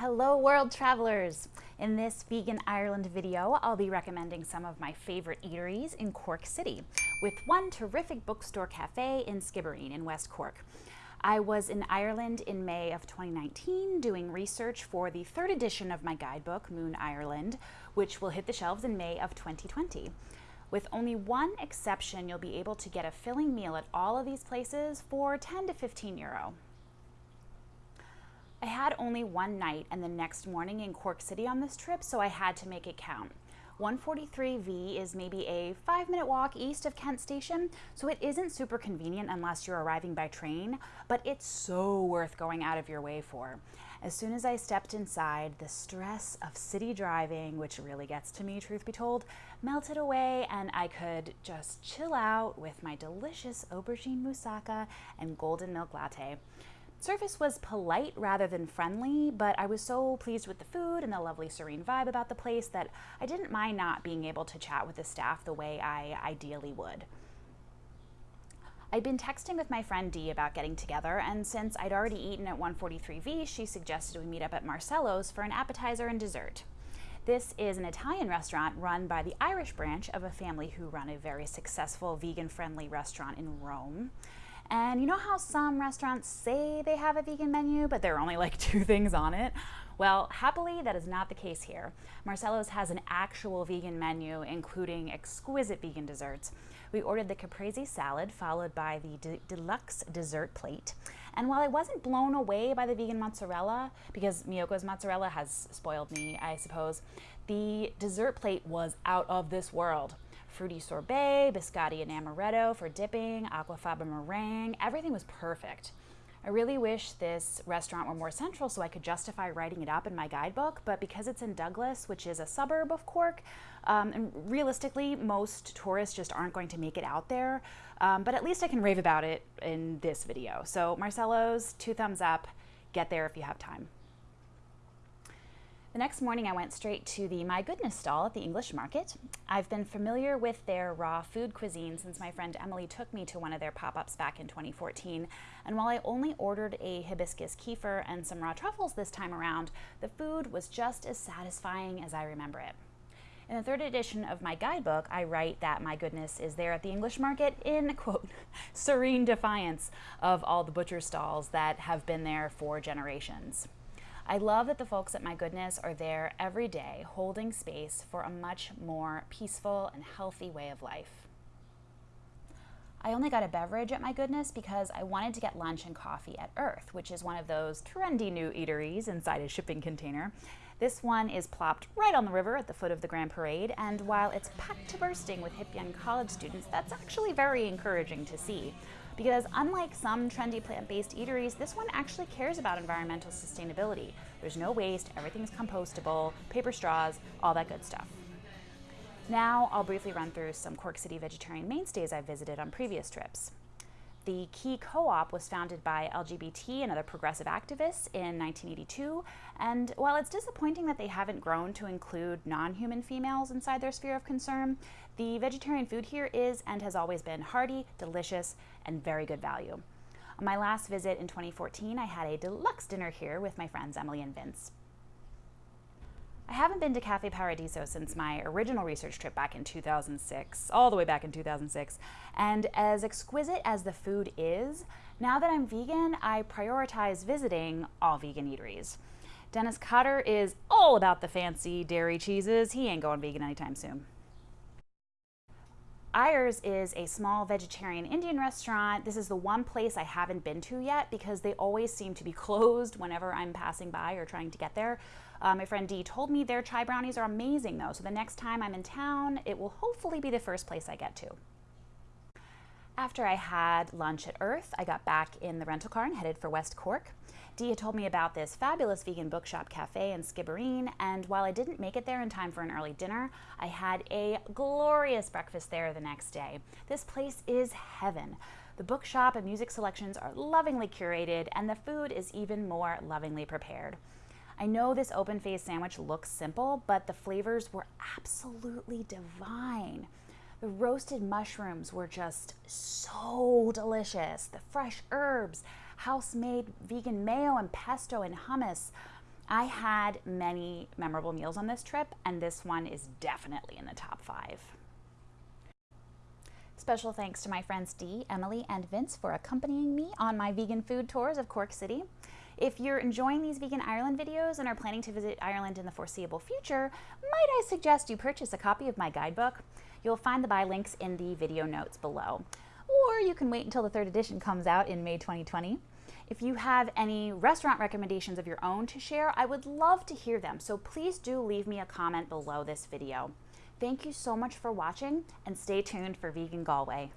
Hello world travelers! In this Vegan Ireland video, I'll be recommending some of my favorite eateries in Cork City, with one terrific bookstore cafe in Skibbereen in West Cork. I was in Ireland in May of 2019 doing research for the third edition of my guidebook, Moon Ireland, which will hit the shelves in May of 2020. With only one exception, you'll be able to get a filling meal at all of these places for 10 to 15 euro. I had only one night and the next morning in Cork City on this trip, so I had to make it count. 143V is maybe a five minute walk east of Kent Station, so it isn't super convenient unless you're arriving by train, but it's so worth going out of your way for. As soon as I stepped inside, the stress of city driving, which really gets to me, truth be told, melted away and I could just chill out with my delicious aubergine moussaka and golden milk latte. Service was polite rather than friendly, but I was so pleased with the food and the lovely serene vibe about the place that I didn't mind not being able to chat with the staff the way I ideally would. I'd been texting with my friend Dee about getting together, and since I'd already eaten at 143V, she suggested we meet up at Marcello's for an appetizer and dessert. This is an Italian restaurant run by the Irish branch of a family who run a very successful vegan-friendly restaurant in Rome. And you know how some restaurants say they have a vegan menu, but there are only like two things on it? Well, happily, that is not the case here. Marcello's has an actual vegan menu, including exquisite vegan desserts. We ordered the caprese salad, followed by the de deluxe dessert plate. And while I wasn't blown away by the vegan mozzarella, because Miyoko's mozzarella has spoiled me, I suppose, the dessert plate was out of this world fruity sorbet, biscotti and amaretto for dipping, aquafaba meringue. Everything was perfect. I really wish this restaurant were more central so I could justify writing it up in my guidebook, but because it's in Douglas, which is a suburb of Cork, um, and realistically, most tourists just aren't going to make it out there, um, but at least I can rave about it in this video. So Marcello's, two thumbs up, get there if you have time. The next morning I went straight to the My Goodness stall at the English Market. I've been familiar with their raw food cuisine since my friend Emily took me to one of their pop-ups back in 2014. And while I only ordered a hibiscus kefir and some raw truffles this time around, the food was just as satisfying as I remember it. In the third edition of my guidebook, I write that my goodness is there at the English market in, quote, serene defiance of all the butcher stalls that have been there for generations. I love that the folks at My Goodness are there every day holding space for a much more peaceful and healthy way of life. I only got a beverage at My Goodness because I wanted to get lunch and coffee at Earth, which is one of those trendy new eateries inside a shipping container. This one is plopped right on the river at the foot of the Grand Parade, and while it's packed to bursting with hip young college students, that's actually very encouraging to see because unlike some trendy plant-based eateries, this one actually cares about environmental sustainability. There's no waste, everything's compostable, paper straws, all that good stuff. Now I'll briefly run through some Cork City vegetarian mainstays I've visited on previous trips. The Quay Co-op was founded by LGBT and other progressive activists in 1982, and while it's disappointing that they haven't grown to include non-human females inside their sphere of concern, the vegetarian food here is and has always been hearty, delicious, and very good value. On my last visit in 2014, I had a deluxe dinner here with my friends Emily and Vince. I haven't been to Cafe Paradiso since my original research trip back in 2006, all the way back in 2006. And as exquisite as the food is, now that I'm vegan, I prioritize visiting all vegan eateries. Denis Cotter is all about the fancy dairy cheeses. He ain't going vegan anytime soon. Iyer's is a small vegetarian Indian restaurant. This is the one place I haven't been to yet because they always seem to be closed whenever I'm passing by or trying to get there. Uh, my friend Dee told me their chai brownies are amazing though, so the next time I'm in town, it will hopefully be the first place I get to. After I had lunch at Earth, I got back in the rental car and headed for West Cork. Dee had told me about this fabulous vegan bookshop cafe in Skibbereen, and while I didn't make it there in time for an early dinner, I had a glorious breakfast there the next day. This place is heaven. The bookshop and music selections are lovingly curated, and the food is even more lovingly prepared. I know this open faced sandwich looks simple, but the flavors were absolutely divine. The roasted mushrooms were just so delicious. The fresh herbs, house-made vegan mayo and pesto and hummus. I had many memorable meals on this trip, and this one is definitely in the top five. Special thanks to my friends Dee, Emily, and Vince for accompanying me on my vegan food tours of Cork City. If you're enjoying these Vegan Ireland videos and are planning to visit Ireland in the foreseeable future, might I suggest you purchase a copy of my guidebook? You'll find the buy links in the video notes below. Or you can wait until the third edition comes out in May 2020. If you have any restaurant recommendations of your own to share, I would love to hear them, so please do leave me a comment below this video. Thank you so much for watching and stay tuned for Vegan Galway.